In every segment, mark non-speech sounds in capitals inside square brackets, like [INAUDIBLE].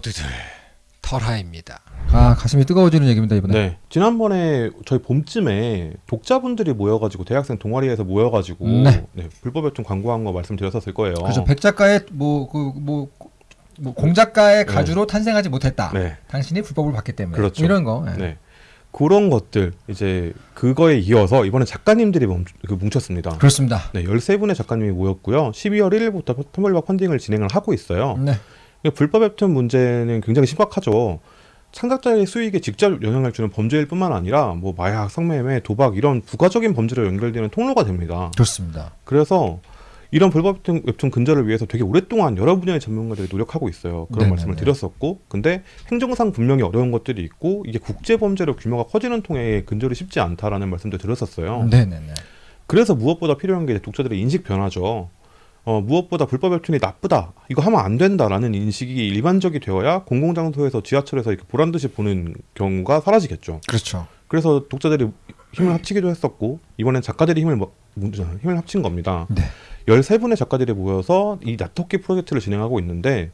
모두들 털하입니다. 아 가슴이 뜨거워지는 얘기입니다 이번에. 네. 지난번에 저희 봄쯤에 독자분들이 모여가지고 대학생 동아리에서 모여가지고 네. 네, 불법 웹툰 광고한 거 말씀드렸었을 거예요. 그렇죠. 백 작가의 뭐 그 뭐 뭐 공작가의 가주로 탄생하지 못했다. 네. 당신이 불법을 봤기 때문에. 그렇죠. 이런 거. 예. 네. 그런 것들 이제 그거에 이어서 이번에 작가님들이 멈, 그 뭉쳤습니다. 그렇습니다. 네, 13분의 작가님이 모였고요. 12월 1일부터 텀블벅 펀딩을 진행을 하고 있어요. 네. 이게 불법 웹툰 문제는 굉장히 심각하죠. 창작자의 수익에 직접 영향을 주는 범죄일 뿐만 아니라 뭐 마약, 성매매, 도박 이런 부가적인 범죄로 연결되는 통로가 됩니다. 좋습니다. 그래서 이런 불법 웹툰, 웹툰 근절을 위해서 되게 오랫동안 여러 분야의 전문가들이 노력하고 있어요. 그런 네네네. 말씀을 드렸었고, 근데 행정상 분명히 어려운 것들이 있고 이게 국제 범죄로 규모가 커지는 통에 근절이 쉽지 않다라는 말씀도 드렸었어요. 네네네. 그래서 무엇보다 필요한 게 독자들의 인식 변화죠. 어, 무엇보다 불법 웹툰이 나쁘다, 이거 하면 안 된다라는 인식이 일반적이 되어야 공공장소에서 지하철에서 이렇게 보란 듯이 보는 경우가 사라지겠죠. 그렇죠. 그래서 독자들이 힘을 합치기도 했었고 이번엔 작가들이 힘을 뭐- 힘을 합친 겁니다. 네. 13분의 작가들이 모여서 이 나토끼 프로젝트를 진행하고 있는데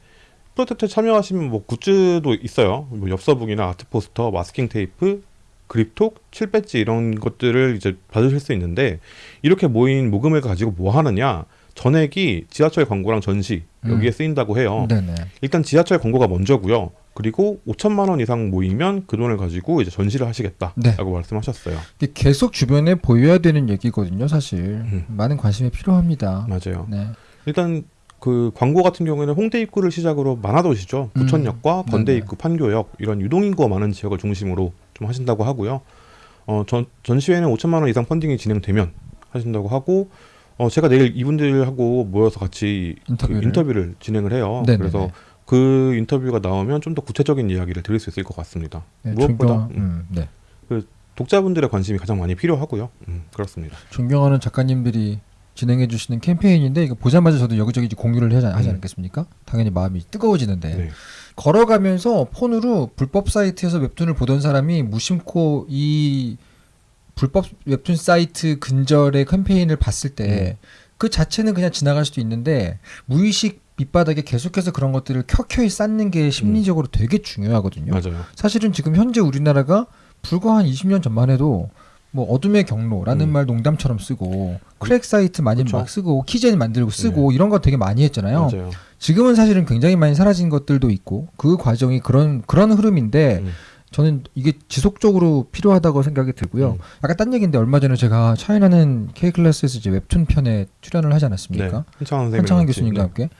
프로젝트에 참여하시면 뭐 굿즈도 있어요. 뭐 엽서북이나 아트 포스터, 마스킹 테이프, 그립톡, 칠배지 이런 것들을 이제 받으실 수 있는데 이렇게 모인 모금을 가지고 뭐 하느냐? 전액이 지하철 광고랑 전시 여기에 음. 쓰인다고 해요. 네네. 일단 지하철 광고가 먼저고요. 그리고 5천만 원 이상 모이면 그 돈을 가지고 이제 전시를 하시겠다라고 네. 말씀하셨어요. 계속 주변에 보여야 되는 얘기거든요, 사실. 음. 많은 관심이 필요합니다. 맞아요. 네. 일단 그 광고 같은 경우에는 홍대 입구를 시작으로 많아도시죠. 음. 부천역과 건대 네네. 입구, 판교역 이런 유동인구가 많은 지역을 중심으로 좀 하신다고 하고요. 어, 전, 전시회는 5천만 원 이상 펀딩이 진행되면 하신다고 하고 어, 제가 내일 이분들하고 모여서 같이 인터뷰를. 그 인터뷰를 진행을 해요. 네네네. 그래서 그 인터뷰가 나오면 좀 더 구체적인 이야기를 드릴 수 있을 것 같습니다. 네, 무엇보다 존경, 음, 네. 독자분들의 관심이 가장 많이 필요하고요. 음, 그렇습니다. 존경하는 작가님들이 진행해 주시는 캠페인인데 이거 보자마자 저도 여기저기 공유를 하지, 하지 음. 않겠습니까? 당연히 마음이 뜨거워지는데 네. 걸어가면서 폰으로 불법 사이트에서 웹툰을 보던 사람이 무심코 이 불법 웹툰 사이트 근절의 캠페인을 봤을 때 그 자체는 그냥 지나갈 수도 있는데 무의식 밑바닥에 계속해서 그런 것들을 켜켜이 쌓는 게 심리적으로 되게 중요하거든요. 맞아요. 사실은 지금 현재 우리나라가 불과 한 20년 전만 해도 뭐 어둠의 경로라는 음. 말 농담처럼 쓰고 crack 사이트 많이 그쵸. 막 쓰고 keygen 만들고 쓰고 이런 거 되게 많이 했잖아요. 맞아요. 지금은 사실은 굉장히 많이 사라진 것들도 있고 그 과정이 그런 그런 흐름인데 음. 저는 이게 지속적으로 필요하다고 생각이 들고요. 음. 약간 딴 얘기인데 얼마 전에 제가 차이나는 K 클래스에서 이제 웹툰 편에 출연을 하지 않았습니까? 네. 한창환 교수님과 함께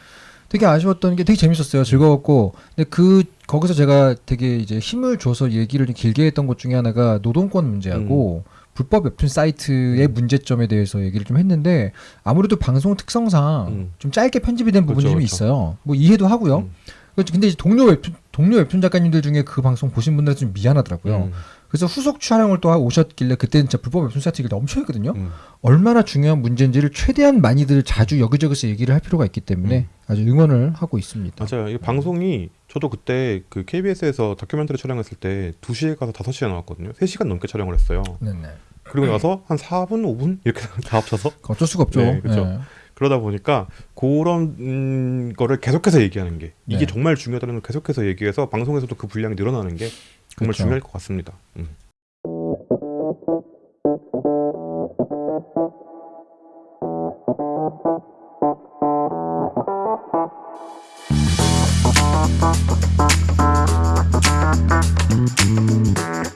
되게 아쉬웠던 게 되게 재밌었어요. 즐거웠고 근데 그 거기서 제가 되게 이제 힘을 줘서 얘기를 좀 길게 했던 것 중에 하나가 노동권 문제하고 불법 웹툰 사이트의 음. 문제점에 대해서 얘기를 좀 했는데 아무래도 방송 특성상 음. 좀 짧게 편집이 된 부분이 그렇죠, 좀 그렇죠. 있어요. 뭐 이해도 하고요. 음. 그렇죠. 근데 이제 동료 웹툰 동료 웹툰 작가님들 중에 그 방송 보신 분들한테 좀 미안하더라고요. 음. 그래서 후속 촬영을 또 오셨길래 그때는 진짜 불법 웹툰 사이트 얘기를 엄청 했거든요. 음. 얼마나 중요한 문제인지를 최대한 많이들 자주 여기저기서 얘기를 할 필요가 있기 때문에 음. 아주 응원을 하고 있습니다. 맞아요. 이 방송이 저도 그때 그 KBS에서 다큐멘터리 촬영했을 때 2시에 가서 5시에 나왔거든요. 3시간 넘게 촬영을 했어요. 네네. 그리고 나서 한 4분, 5분 이렇게 [LAUGHS] 다 합쳐서 어쩔 수가 없죠. 네, 그렇죠. 네. 그러다 보니까 그런 음, 거를 계속해서 얘기하는 게 이게 네. 정말 중요하다는 걸 계속해서 얘기해서 방송에서도 그 분량이 늘어나는 게 정말 그렇죠. 중요할 것 같습니다. 음. 음.